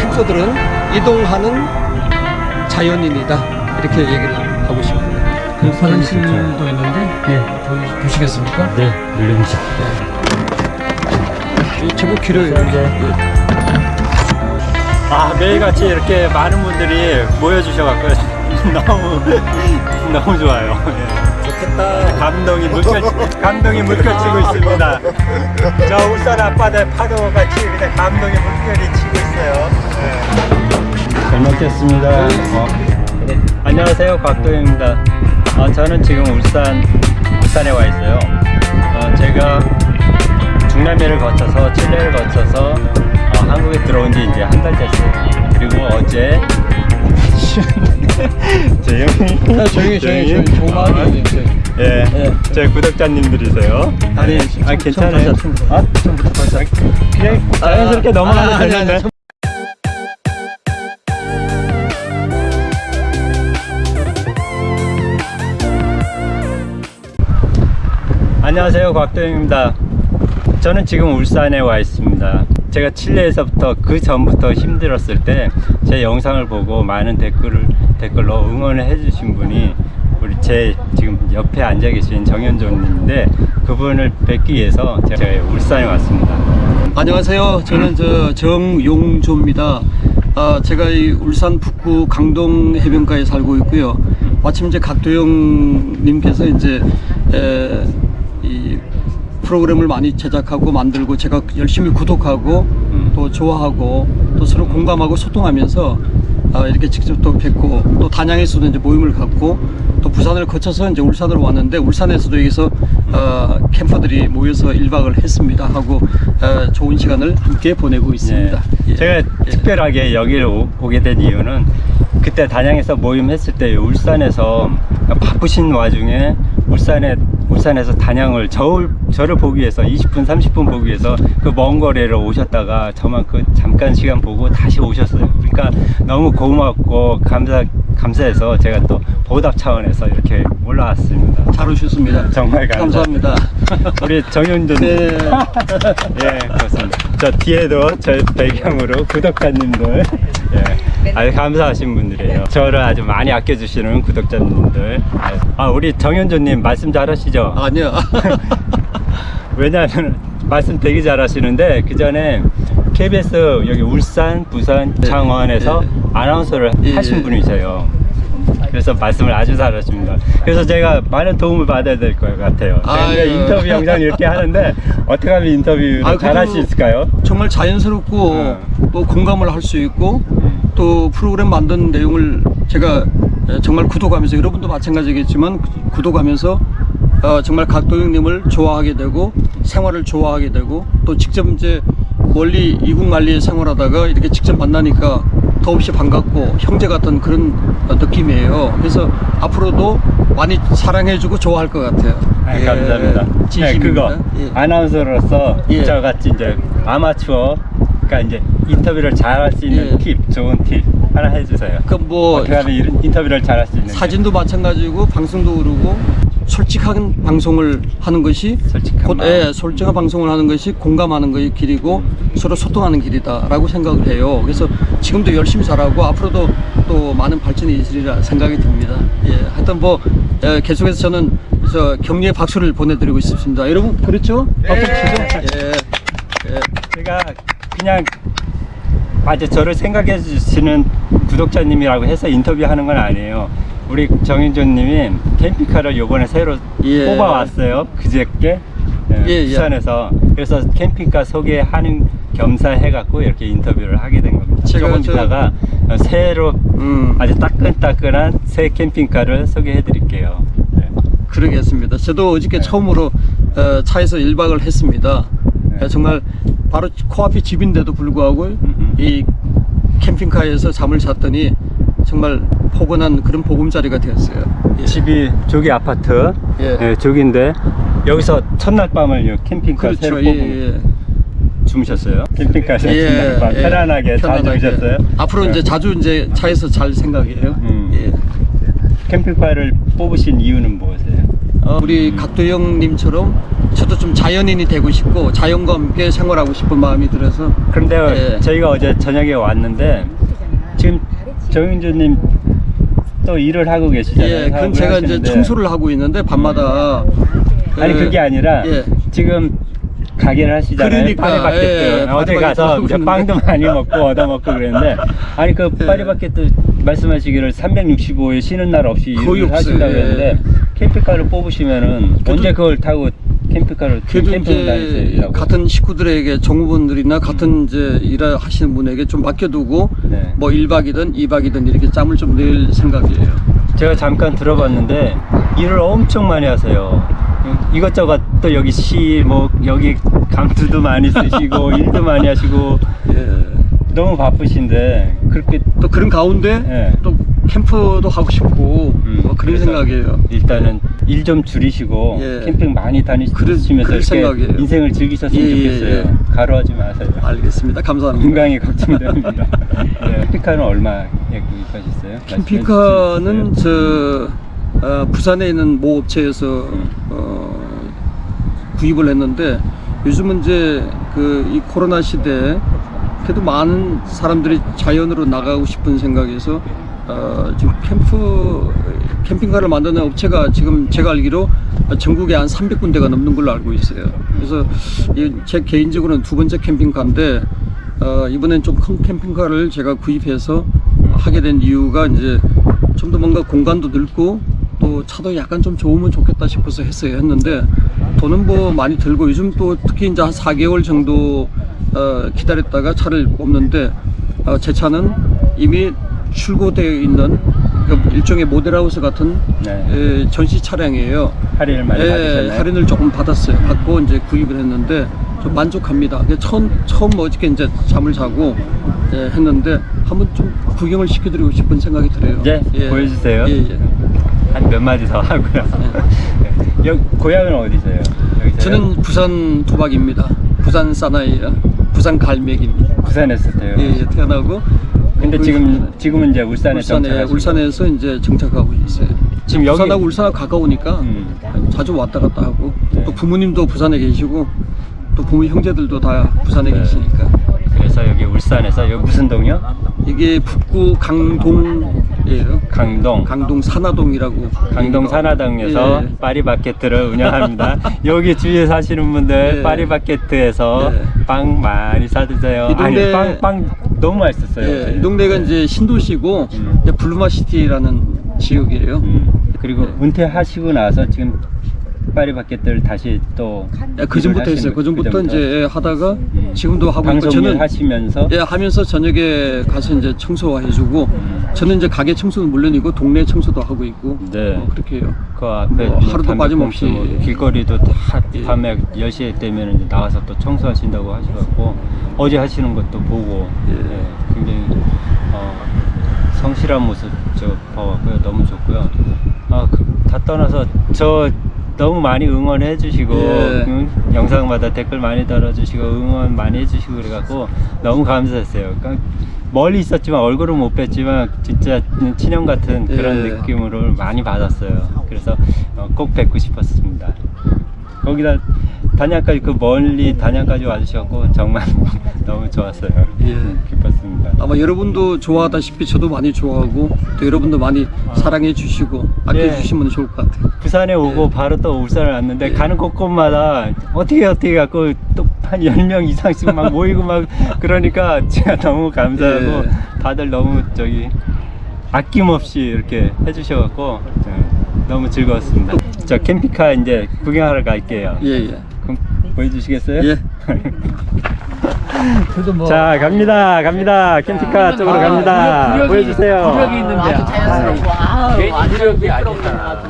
캠퍼들은 이동하는 자연인이다 이렇게 얘기를 하고 싶습니다. 그 화장실도 있는데 네. 보시겠습니까? 네, 물론이죠. 이 제법 길어요. 아, 매일같이 이렇게 많은 분들이 모여주셔갖고 너무, 너무 좋아요. 좋겠다. 감동이 물결, 감동이 물결치고 있습니다. 저 울산 앞바다에 파도같이 그냥 감동이 물결이 치고 있어요. 잘 먹겠습니다. 어. 안녕하세요, 곽도입니다. 어, 저는 지금 울산, 울산에 와 있어요. 어, 제가 중남미를 거쳐서 칠레를 거쳐서 어, 한국에 들어온 지 이제 한 달 됐어요. 그리고 어제 조용히 아, 조용히 조용히 조용히. 조용히 해주세요. 예, 예. 저희 구독자님들이세요. 아니, 아 괜찮아요. 아, 벌써 그냥 자연스럽게 아, 넘어가면 아니, 아니, 되는데. 안녕하세요 곽도영입니다. 저는 지금 울산에 와 있습니다 제가 칠레에서부터 그 전부터 힘들었을 때 제 영상을 보고 많은 댓글을 댓글로 응원을 해주신 분이 우리 제 지금 옆에 앉아 계신 정현조님인데 그분을 뵙기 위해서 제가 울산에 왔습니다 안녕하세요. 저는 저 정용조입니다. 아, 제가 이 울산 북구 강동 해변가에 살고 있고요. 마침 이제 각도영 님께서 이제 에, 이 프로그램을 많이 제작하고 만들고 제가 열심히 구독하고 또 좋아하고 또 서로 공감하고 소통하면서 아, 이렇게 직접 또 뵙고 또 단양에서도 이제 모임을 갖고 또 부산을 거쳐서 이제 울산으로 왔는데 울산에서도 여기서 어, 캠퍼들이 모여서 1박을 했습니다 하고 어, 좋은 시간을 함께 보내고 있습니다. 네. 예. 제가 예. 특별하게 여기를 오, 오게 된 이유는 그때 단양에서 모임했을 때 울산에서 바쁘신 와중에 울산에 울산에서 단양을 저를, 저를 보기 위해서 20분 30분 보기 위해서 그 먼 거리를 오셨다가 저만 그 잠깐 시간 보고 다시 오셨어요 그러니까 너무 고맙고 감사 감사해서 제가 또 보답 차원에서 이렇게 올라왔습니다 잘 오셨습니다. 정말 감사- 감사합니다. 우리 정윤준 네. 예, 그렇습니다. 저 뒤에도 저 배경으로 구독자님들, 예, 아주 감사하신 분들이에요. 저를 아주 많이 아껴주시는 구독자님들. 아, 우리 정현조님 말씀 잘하시죠? 아니야. 왜냐하면 말씀 되게 잘하시는데 그 전에 KBS 여기 울산, 부산, 네. 창원에서 네. 아나운서를 예, 하신 예. 분이세요. 그래서 말씀을 아주 잘하십니다. 그래서 제가 많은 도움을 받아야 될 것 같아요. 아유. 인터뷰 영상 이렇게 하는데 어떻게 하면 인터뷰를 아, 잘할 수 있을까요? 정말 자연스럽고 어. 또 공감을 할 수 있고 또 프로그램 만든 내용을 제가 정말 구독하면서 여러분도 마찬가지겠지만 구독하면서 어, 정말 각도영님을 좋아하게 되고 생활을 좋아하게 되고 또 직접 이제 멀리 이국만리에 생활하다가 이렇게 직접 만나니까 더없이 반갑고 형제 같은 그런 어, 느낌이에요. 그래서 앞으로도 많이 사랑해주고 좋아할 것 같아요. 아, 예, 감사합니다. 네, 진심입니다. 그거 예. 아나운서로서 예. 저같이 이제 아마추어 그러니까 이제 인터뷰를 잘 할 수 있는 예. 팁, 좋은 팁 하나 해주세요. 그뭐 어떻게 하면 이- 인터뷰를 잘 할 수 있는지. 사진도 마찬가지고 방송도 그러고 솔직한 방송을 하는 것이 솔직한 곧. 예, 솔직한 방송을 하는 것이 공감하는 것의 길이고 서로 소통하는 길이다라고 생각을 해요. 그래서 지금도 열심히 잘하고 앞으로도 또 많은 발전이 있으리라 생각이 듭니다. 예, 하여튼 뭐 예, 계속해서 저는 저 격려의 박수를 보내드리고 싶습니다. 여러분 그렇죠? 박수 치죠? 예, 예. 제가 그냥 아주 저를 생각해 주시는 구독자님이라고 해서 인터뷰하는 건 아니에요. 우리 정윤조님이 캠핑카를 요번에 새로 예. 뽑아왔어요. 그저께 예, 예, 예. 부산에서 그래서 캠핑카 소개하는 겸사 해갖고 이렇게 인터뷰를 하게 된 겁니다. 조금 저- 있다가 새로 음. 아주 따끈따끈한 새 캠핑카를 소개해 드릴게요. 네. 그러겠습니다. 저도 어저께 네. 처음으로 어, 차에서 1박을 했습니다. 네. 어, 정말 바로 코앞이 집인데도 불구하고. 이 캠핑카에서 잠을 잤더니 정말 포근한 그런 보금자리가 되었어요. 예. 집이 조기 아파트 예. 예, 조기인데 여기서 첫날 밤을 요 캠핑카 새로 그렇죠. 예, 뽑은 예. 주무셨어요? 캠핑카에서 예, 첫날 밤 예. 편안하게 잘. 주무셨어요? 앞으로 예. 이제 자주 이제 차에서 잘 생각이에요. 음. 예. 캠핑카를 뽑으신 이유는 무엇이에요? 어, 우리 각도영님처럼 저도 좀 자연인이 되고 싶고 자연과 함께 생활하고 싶은 마음이 들어서 그런데 예. 저희가 어제 저녁에 왔는데 지금 정윤주님 또 일을 하고 계시잖아요. 예, 그건 제가 이제 하시는데. 청소를 하고 있는데 밤마다 아니 그- 그게 아니라 예. 지금 가게를 하시잖아요. 그러니까, 파리바게트. 예, 어제 가서 이제. 빵도 많이 먹고 얻어 먹고 그랬는데 아니 그 예. 파리바게트 말씀하시기를 365일 쉬는 날 없이 일을. 하신다고 그랬는데 캠핑카를 뽑으시면은 언제 그걸 타고 캠핑카를 그래도? 이제? 같은 식구들에게 정부분들이나 같은 이제 일을 하시는 분에게 좀 맡겨두고 네. 뭐 1박이든 2박이든 이렇게 짬을 좀 낼 생각이에요. 제가 잠깐 들어봤는데 일을 엄청 많이 하세요. 이것저것 또 여기 시 뭐 여기 감투도 많이 쓰시고 일도 많이 하시고 예. 너무 바쁘신데 그렇게 또 그런 가운데 예. 또 캠프도 하고 싶고 음, 뭐 그런 생각이에요. 일단은 일 좀 줄이시고 예. 캠핑 많이 다니시면서 이렇게 생각이에요. 인생을 즐기셨으면 예, 예, 좋겠어요. 예. 가로하지 마세요. 알겠습니다. 감사합니다. 건강이 걱정됩니다. 네. 캠핑카는 얼마에 구입하셨어요? 캠핑카는 저 어, 부산에 있는 모 업체에서 음. 어, 구입을 했는데 요즘은 이제 그 이 코로나 시대에 그래도 많은 사람들이 자연으로 나가고 싶은 생각에서 어, 지금 캠프 캠핑카를 만드는 업체가 지금 제가 알기로 전국에 한 300군데가 넘는 걸로 알고 있어요. 그래서 이제 개인적으로는 두 번째 캠핑카인데 어, 이번엔 좀 큰 캠핑카를 제가 구입해서 하게 된 이유가 이제 좀 더 뭔가 공간도 넓고 또 차도 약간 좀 좋으면 좋겠다 싶어서 했어요 했는데 돈은 뭐 많이 들고 요즘 또 특히 이제 한 4개월 정도 어, 기다렸다가 차를 뽑는데 어, 제 차는 이미 출고되어 있는 그 일종의 모델하우스 같은 네. 에, 전시 차량이에요. 할인을 많이 예, 받으셨나요? 할인을 조금 받았어요. 받고 이제 구입을 했는데 좀 만족합니다. 처음 처음 어저께 이제 잠을 자고 예, 했는데 한번 좀 구경을 시켜드리고 싶은 생각이 들어요. 이제 보여주세요. 예, 예. 한 몇 마디 더 하고요. 네. 여, 고향은 어디세요? 여기서요? 저는 부산 도박입니다. 부산 사나이예요. 부산 갈매기입니다. 부산에서 태요. 예, 예, 태어나고 근데 그 지금 지금은 이제 울산에 울산에. 울산에서 이제 정착하고 있어요. 지금 여기- 부산하고 울산하고 가까우니까 음. 자주 왔다 갔다 하고 네. 또 부모님도 부산에 계시고 또 부모 형제들도 다 부산에 네. 계시니까 그래서 여기 울산에서 여기 무슨 동이요? 이게 북구 강동 이에요. 강동. 강동 산화동이라고. 강동 산하동에서 예. 파리바게트를 운영합니다. 여기 주위에 사시는 분들 예. 파리바게트에서 예. 빵 많이 사드세요. 이 동네- 아니 빵, 빵 너무 맛있었어요. 예. 이 동네가 이제 신도시고 음. 블루마시티라는 지역이에요. 음. 그리고 네. 은퇴하시고 나서 지금 파리바게트를 다시 또 예, 그 전부터 했어요. 그 전부터 그전부터. 이제 하다가 음. 지금도 하고 있고 저는 일 하시면서 예, 하면서 저녁에 가서 이제 청소해주고 음. 저는 이제 가게 청소는 물론이고 동네 청소도 하고 있고 네. 뭐 그렇게 해요. 그 앞에 뭐 하루도 빠짐없이 뭐 길거리도 다 예. 밤에 10시에 되면 이제 나가서 또 청소하신다고 하셔갖고 어제 하시는 것도 보고 예. 예, 굉장히 어, 성실한 모습 저 봐왔고요 너무 좋고요 아, 그, 다 떠나서 저 너무 많이 응원해 주시고 예. 응? 영상마다 댓글 많이 달아주시고 응원 많이 해주시고 그래갖고 너무 감사했어요 그러니까 멀리 있었지만 얼굴은 못 뵀지만 진짜 친형 같은 그런 예. 느낌으로 많이 받았어요. 그래서 어, 꼭 뵙고 싶었습니다. 거기다 단양까지 그 멀리 단양까지 와주셔서 정말 너무 좋았어요. 예. 기뻤습니다. 아마 여러분도 좋아하다시피 저도 많이 좋아하고 또 여러분도 많이 사랑해 주시고 아껴 예. 주시면 좋을 것 같아요. 부산에 오고 바로 또 울산을 왔는데 예. 가는 곳곳마다 어떻게 어떻게 갖고 또 한 10명 이상씩 막 모이고 막 그러니까 제가 너무 감사하고 예. 다들 너무 저기 아낌없이 이렇게 해주셔갖고 네, 너무 즐거웠습니다. 저 캠핑카 이제 구경하러 갈게요. 예, 예. 그럼 보여주시겠어요? 예. 뭐 자 갑니다 갑니다 캠핑카 쪽으로 아, 갑니다 구력이- 보여주세요 구력이 있는데. 아주 자연스럽고 아주 구력이 아니잖아.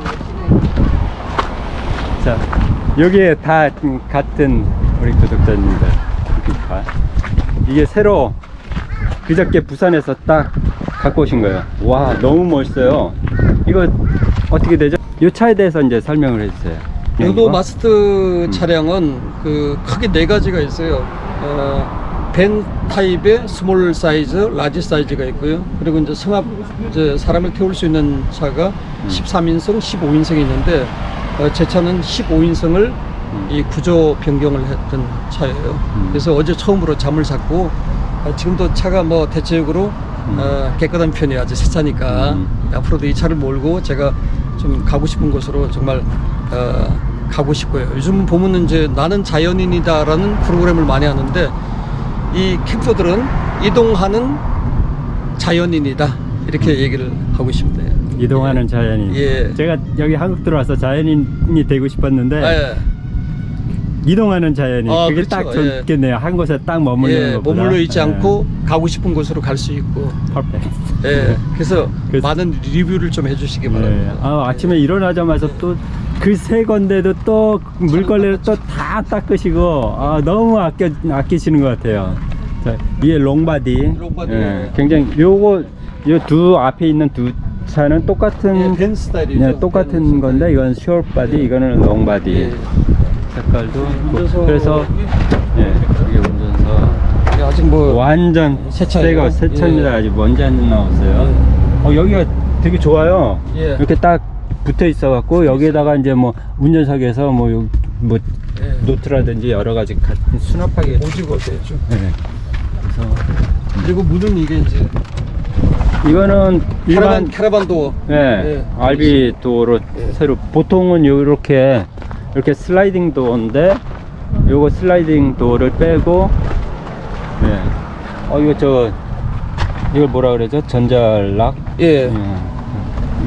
자 여기에 다 음, 같은 우리 구독자입니다 캠핑카 이게 새로 그저께 부산에서 딱 갖고 오신 거예요 와 너무 멋있어요 이거 어떻게 되죠? 이 차에 대해서 이제 설명을 해주세요 유도? 마스터 음. 차량은 그 크게 네 가지가 있어요. 어, 밴 타입의 small 사이즈, large 사이즈가 있고요. 그리고 이제 승합 이제 사람을 태울 수 있는 차가 음. 13인승, 15인승이 있는데 어, 제 차는 15인승을 이 구조 변경을 했던 차예요. 그래서 어제 처음으로 잠을 잤고 어, 지금도 차가 뭐 대체적으로 어, 깨끗한 편이 아주 새 차니까 음. 앞으로도 이 차를 몰고 제가 좀 가고 싶은 곳으로 정말 어, 가고 싶고요. 요즘 보면 이제 나는 자연인이다라는 프로그램을 많이 하는데 이 캠퍼들은 이동하는 자연인이다 이렇게 얘기를 하고 싶네요. 이동하는 자연인. 예. 제가 여기 한국 들어와서 자연인이 되고 싶었는데 아, 예. 이동하는 자연인. 아, 그게 그렇죠. 딱 예. 좋겠네요. 한 곳에 딱 머무르는 예. 머물러 있지 예. 않고 가고 싶은 곳으로 갈 수 있고 퍼펙트. 예, 그래서 그래서- 많은 리뷰를 좀 해주시기 예. 바랍니다. 아, 아침에 일어나자마자 또 그 세 건데도 또 물걸레를 또 다 닦으시고 아, 너무 아껴 아끼시는 것 같아요. 자, 이게 long body. long body. 예, 굉장히 요거 요 두 앞에 있는 두 차는 똑같은 예, 밴 스타일이죠. 네, 똑같은 밴 건데 스타일. 이건 short body, 예. 이거는 long body. 예. 색깔도 운전석 그래서 예, 이게 운전석 예, 아직 뭐 완전 새 차예요? 새가 새 차입니다. 예. 아직 먼지 안 나왔어요. 어, 여기가 되게 좋아요. 예. 이렇게 딱 붙어 있어 갖고 여기에다가 이제 뭐 운전석에서 뭐, 요- 뭐 예. 노트라든지 여러 가지 가- 수납하게 오지고 되죠. 예. 그래서 그리고 문은 이게 이제 이거는 일반 캐러반 도어. 예, 예. RV 도어로 새로 보통은 이렇게 이렇게 슬라이딩 도어인데 요거 슬라이딩 도어를 빼고 예. 어 이거 저 이걸 뭐라 그러죠? 전자lock 예. 예.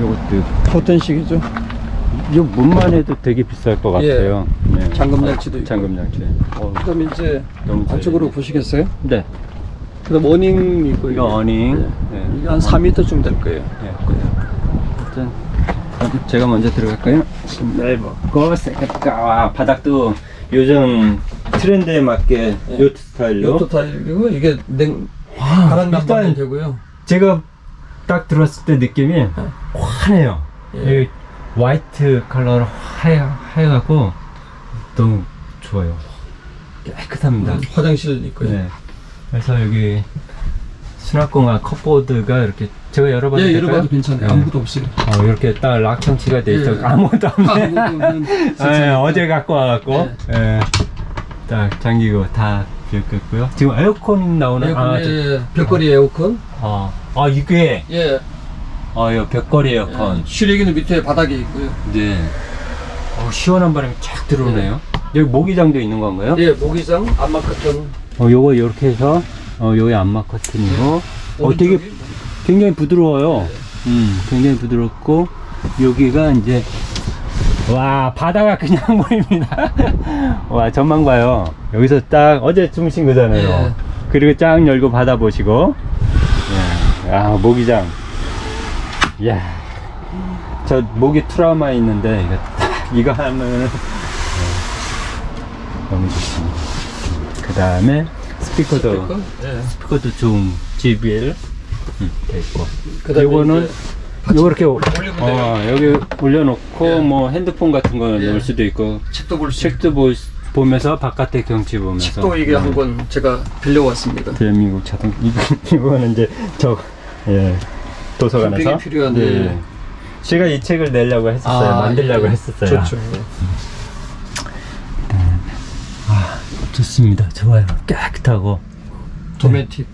요것도 버튼식이죠. 이 문만 해도 되게 비쌀 것 예. 같아요. 예. 잠금 장치도 있고. 잠금 장치. 어, 그다음에 이제 너무 안쪽으로 잘- 보시겠어요? 네. 그다음 awning 있고 이거 awning. 예. 예. 이게 한 4m쯤 될 거예요. 예. 일단 제가 먼저 들어갈까요? 신발 벗고 세컨가 와 바닥도 요즘 트렌드에 맞게 예. 요트 스타일로 요트 타일이고 이게 냉 바람 일단 되고요. 제가 딱 들었을 때 느낌이 환해요. 예. 이 화이트 컬러로 하얘 하얘갖고 너무 좋아요. 깨끗합니다. 화장실 있고요. 네. 그래서 여기 수납공간 컵보드가 이렇게 제가 열어봐도 예? 열어봐도 괜찮아요. 네. 아무것도 없어요. 어, 이렇게 딱 락청치가 돼 있어. 예. 아무것도 없네. 아무것도 없는 예. 어제 갖고 와갖고 예. 딱 잠기고 다 비었겠고요. 지금 에어컨 나오는 에어컨, 아, 예, 저- 예. 벽걸이 에어컨. 어, 아 이게 예. 어, 이 벽걸이 에어컨. 실외기는 밑에 바닥에 있고요. 네. 어, 시원한 바람이 쫙 들어오네요. 여기 모기장도 있는 건가요? 예, 모기장, 안마 커튼. 어, 요거 이렇게 해서 어, 요게 안마 커튼이고 어, 되게 굉장히 부드러워요. 음, 굉장히 부드럽고 여기가 이제 와 바다가 그냥 보입니다. 와 전망 봐요. 여기서 딱 어제 주무신 거잖아요. 예. 그리고 쫙 열고 바다 보시고. 예. 야 모기장. 야, 저 모기 트라우마 있는데 이거 딱 이거 하면은 예. 너무 좋습니다. 그 다음에 스피커도 스피커. 예. 스피커도 좋은 JBL 음, 돼 있고. 그다음에 요거는 올리면 어, 여기 올려놓고 예. 뭐 핸드폰 같은 거 예. 넣을 수도 있고 책도 볼 수. 책도 보, 보면서 바깥의 경치 보면서 책도 이게 한권 제가 빌려왔습니다. 대한민국 자동 이거 이거는 이제 저 예, 도서관에서 필요한, 예. 제가 이 책을 내려고 했었어요 만들려고 예. 했었어요 좋죠. 좋습니다 좋아요 깨끗하고 Dometic.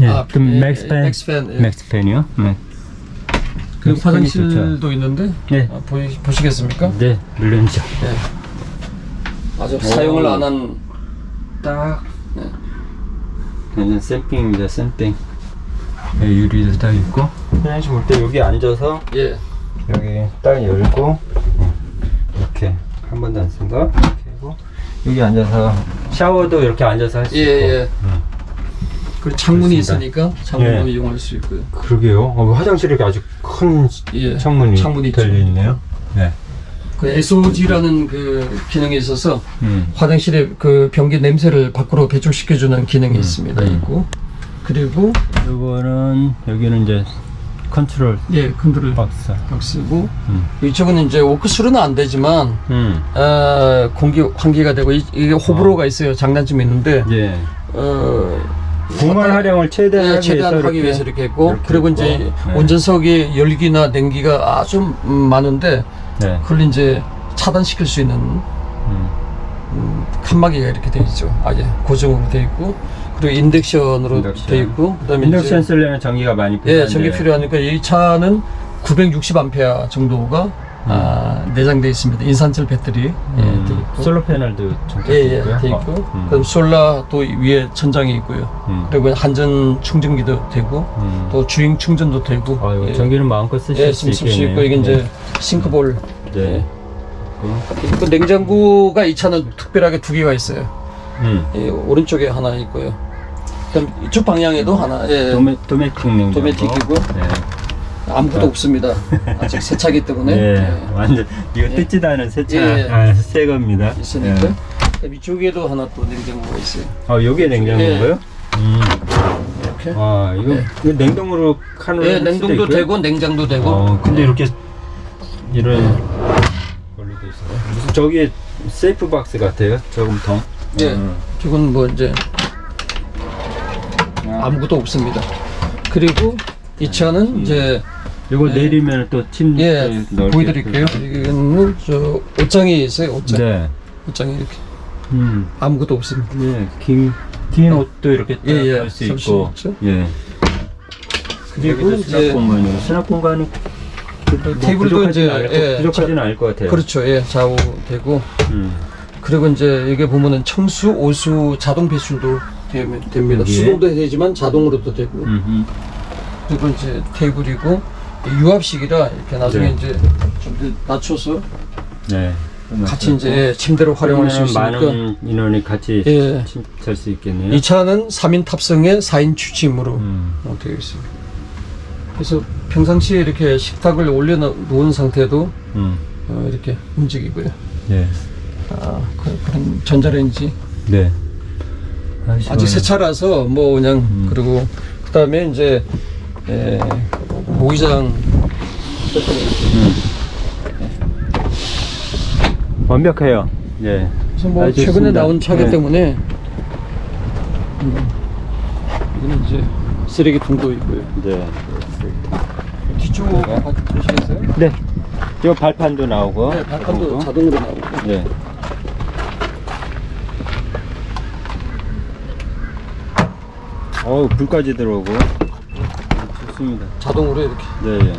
예, 아, 그 예, MaxxFan MaxxFan, 예. MaxxFan이요 네. 그 MaxxFan이 좋죠. 화장실도 있는데 네. 아, 보이, 보시겠습니까? 네 물론이죠 예. 아주 오. 사용을 안 한 딱 네. 완전 새삥입니다 새삥 예, 유리도 딱 있고 화장실 볼 때 여기 앉아서 예. 여기 딱 열고 이렇게 한 번도 안쓴거 이렇게 하고 여기 앉아서 샤워도 이렇게 앉아서 할수 예, 있고 예. 음. 그리고 창문이 그렇습니다. 있으니까 창문도 예. 이용할 수 있고요. 그러게요 어, 화장실에 이렇게 아주 큰 예. 창문이, 창문이 있죠. 달려있네요 네. 그 SOG라는 그 기능이 있어서 음. 화장실에 그 변기 냄새를 밖으로 배출시켜주는 기능이 있습니다. 음. 있고 그리고 요거는 여기는 이제 컨트롤 예 컨트롤 박스 박스고 음. 이쪽은 이제 워크스루는 안 되지만 음. 어, 공기 환기가 되고 이, 게 호불호가 있어요. 장단점이 있는데 예. 어, 공간 활용을 최대한 예, 하기 최대한 위해서 하기 이렇게 위해서 이렇게 했고 이렇게 그리고 있고. 이제 네. 운전석에 열기나 냉기가 아주 음, 많은데 네. 그걸 이제 차단시킬 수 있는 음. 음, 칸막이가 이렇게 되어 있죠. 아예 고정으로 되어 있고 그리고 인덕션으로 인덕션. 되어 있고 그다음에 인덕션 이제, 쓰려면 전기가 많이 필요한데 예 전기 필요하니까 이 차는 960A 정도가 아, 내장되어 있습니다. 인산철 배터리 예, 음, 되어 있고 솔로 패널도 장착되어 예예 있고요. 되어 있고 어, 음. 그럼 솔라 또 위에 천장이 있고요. 음. 그리고 한전 충전기도 되고 음. 또 주행 충전도 되고 아유, 예. 전기는 마음껏 쓰실 예, 수 있겠네요. 있고 이게 이제 싱크볼 네. 네. 그 냉장고가 이 차는 특별하게 두 개가 있어요. 음. 예, 오른쪽에 하나 있고요. 그다음 이쪽 방향에도 하나. 예, 도메, 도메틱 냉장고. 도메틱이고. 네. 아무것도 없습니다. 아직 새 차기 때문에 네. 예, 완전 이거 예. 뜯지도 않은 새 차 예. 아, 새 겁니다. 있으니까. 예. 이쪽에도 하나 또 냉장고가 있어요. 어, 요게 냉장고고요? 음. 이렇게. 와, 이거, 예. 이거 냉동으로 칸으로 예, 냉동도? 되고 냉장도 되고. 어, 근데 이렇게 이런 걸로 돼 있어요. 무슨 저기에 세이프 박스 같아요. 저금통. 예. 음. 이건 뭐 이제 아, 아무것도 없습니다. 그리고 이 차는 이제 이거 예. 내리면 또 침대 예 보여드릴게요. 이거는 저 옷장이 있어요. 옷장. 네. 옷장이 이렇게 음. 아무것도 없습니다. 네. 긴, 긴 옷도 이렇게 예, 예. 할수 있고. 있죠. 예. 그리고 수납 이제 공간이고 수납 공간은 뭐 테이블도 이제, 않을, 예, 부족하지는 않을 것 같아요. 그렇죠. 예, 좌우 되고 음. 그리고 이제 여기 보면은 청수, 오수 자동 배출도 되- 됩니다. 수동도 되지만 자동으로도 되고 음. 그리고 이제 테이블이고 유압식이라 이렇게 나중에 네. 이제 좀더 낮춰서 네. 같이 이제 침대로 활용할 수 있으니까 많은 인원이 같이 예. 잘수 있겠네요. 이 차는 3인 탑승에 4인 취침으로 음. 어, 되어 있습니다. 그래서 평상시에 이렇게 식탁을 올려놓은 상태도 음. 어, 이렇게 움직이고요. 네. 아, 그, 런 전자레인지 네. 아직 새 차라서 뭐 그냥 음. 그리고 그 다음에 이제 에, 모기장 완벽해요. 네. 그래서 뭐 최근에 좋습니다. 나온 차기 네. 때문에 음, 이거는 이제 쓰레기통도 있고요. 네. 뒤쪽 보시겠어요? 네. 이 발판도 나오고. 네, 발판도 그리고. 자동으로 나오고. 네. 어우, 불까지 들어오고. 좋습니다. 자동으로 이렇게. 네. 예.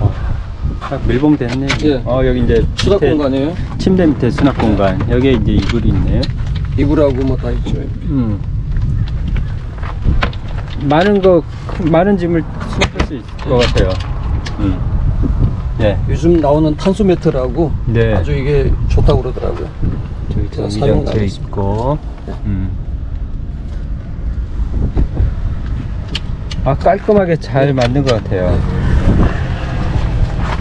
어, 딱 밀봉 됐네. 예. 어, 여기 이제 수납 밑에 공간이에요. 침대 밑에 수납 공간. 여기에 이제 이불이 있네요. 이불하고 뭐 다 있죠. 음. 많은 거, 많은 짐을 수납할 수 있을 것 같아요. 음. 네. 요즘 나오는 탄소 매트라고 네. 아주 이게 좋다고 그러더라고요. 저기 했습니다. 있고. 음. 아 깔끔하게 잘 만든 것 같아요.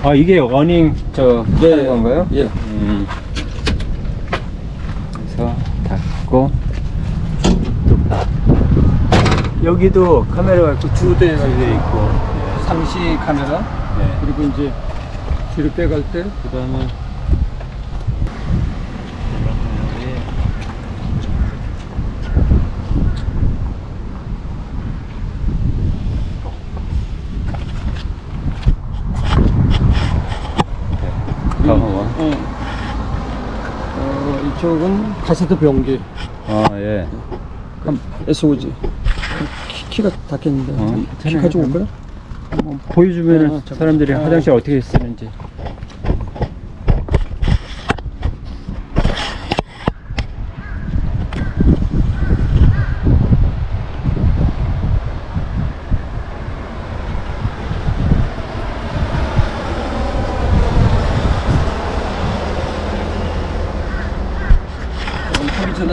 아 이게 어닝 저 하는 건가요? 예. 음. 그래서 닫고 또 여기도 카메라가 있고 두 대가 이게 있고. 상시 카메라 네. 그리고 이제 뒤로 빼갈 때 그 다음에. 어, 어, 이쪽은 카세트 변기 아 예. SOG 키, 키가 닿겠는데 어, 키. 가지고 올까요? 보여주면 아, 잠깐. 사람들이 아. 화장실 어떻게 쓰는지.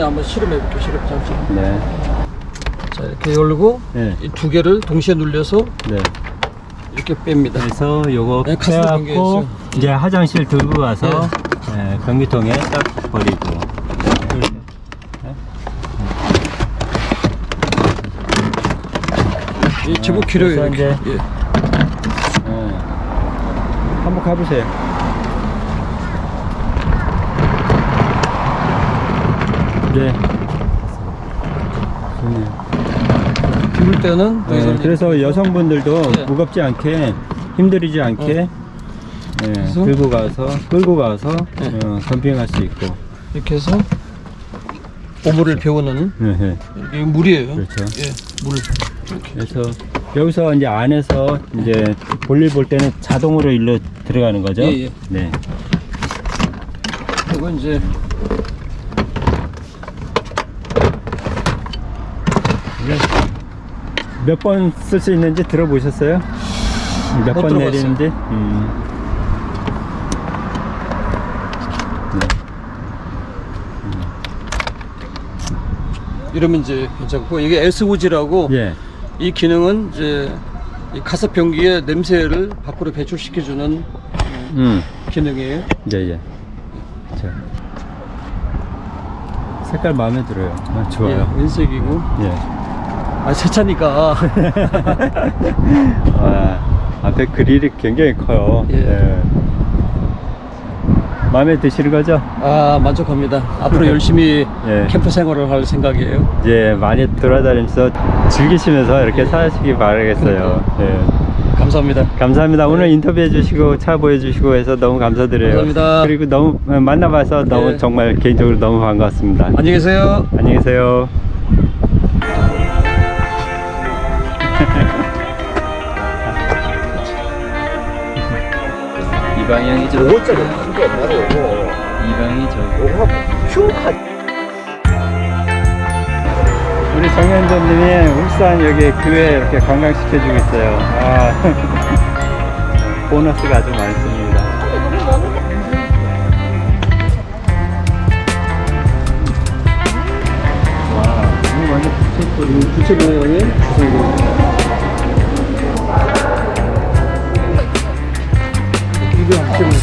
한번 실험해 볼게요 실험 잠시 네. 자 이렇게 열고 네. 이두 개를 동시에 눌려서 네. 이렇게 뺍니다 그래서 요거 네, 빼갖고. 이제 화장실 들고 가서 네, 변기통에 딱 버리고. 이 그래서 이렇게 예. 네. 한번 가보세요. 네. 좋네요. 비울 때는 또 네, 그래서 여성분들도 네. 무겁지 않게 힘들이지 않게 네, 그래서? 들고 가서 끌고 가서 네. 어, 캠핑할 수 있고 이렇게 해서 오물을 배우는 네, 네. 이게 물이에요. 그렇죠. 예, 물. 그래서 여기서 이제 안에서 이제 볼일 볼 때는 자동으로 일로 들어가는 거죠. 예, 예. 네. 그리고 이제 몇 번 쓸 수 있는지 들어보셨어요? 몇못 번. 내리는지? 음. 네. 이러면 이제 괜찮고 이게 SOG라고 예. 이 기능은 이제 이 가습 변기의 냄새를 밖으로 배출시켜주는 음. 기능이에요. 예, 예. 자. 색깔 마음에 들어요. 아, 좋아요. 예, 은색이고 예. 아 세차니까 와, 앞에 그릴이 굉장히 커요. 예. 마음에 드시는 거죠? 아 만족합니다. 앞으로 열심히 예. 캠프 생활을 할 생각이에요. 이제 많이 돌아다니면서 즐기시면서 이렇게 사시기 바라겠어요. 예. 감사합니다. 감사합니다. 오늘 인터뷰해 주시고 차 보여주시고 해서 너무 감사드려요. 감사합니다. 그리고 너무 만나봐서 너무 네. 정말 개인적으로 너무 반갑습니다. 안녕히 계세요. 안녕히 계세요. 이 방향이 저. 5짜리 큰거 없나로 이 방이 저. 우리 정현전님이 울산 여기 교회 이렇게 관광시켜주고 있어요. 아, 보너스가 아주 많습니다. 와, 이거 완전 부채꼴. 부채 모양의 주 이거 부채 모양.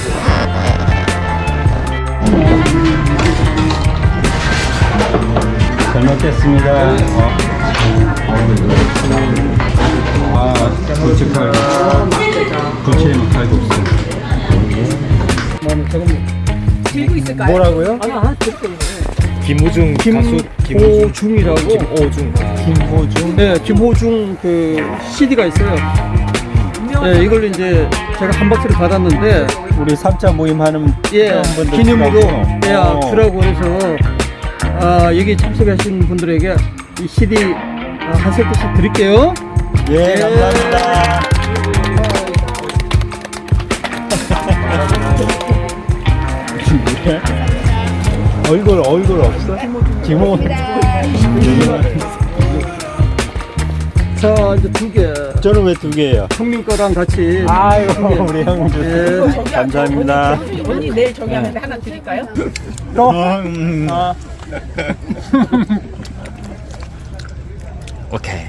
잘 먹겠습니다. 어. 아, 부채칼, 부채 칼국수. 뭐라고요? 김우중 가수 김호중이라고. 김오중. 김호중. 네, 김호중 그 CD가 있어요. 네, 이걸 이제 제가 한 박스를 받았는데, 우리 3차 모임 하는 예, 기념으로, 주라고. 예, 어. 주라고 해서, 아, 여기 참석하신 분들에게 이 CD 아, 한 세트씩 드릴게요. 예, 감사합니다. 얼굴 얼굴 없어? 김호 자, 이제 두 개. 저는 왜 두 개예요? 형님 거랑 같이. 아이고. 우리 형님 예. 감사합니다. 언니 내일 저기 하는데 하나 드릴까요? 또 음. 오케이.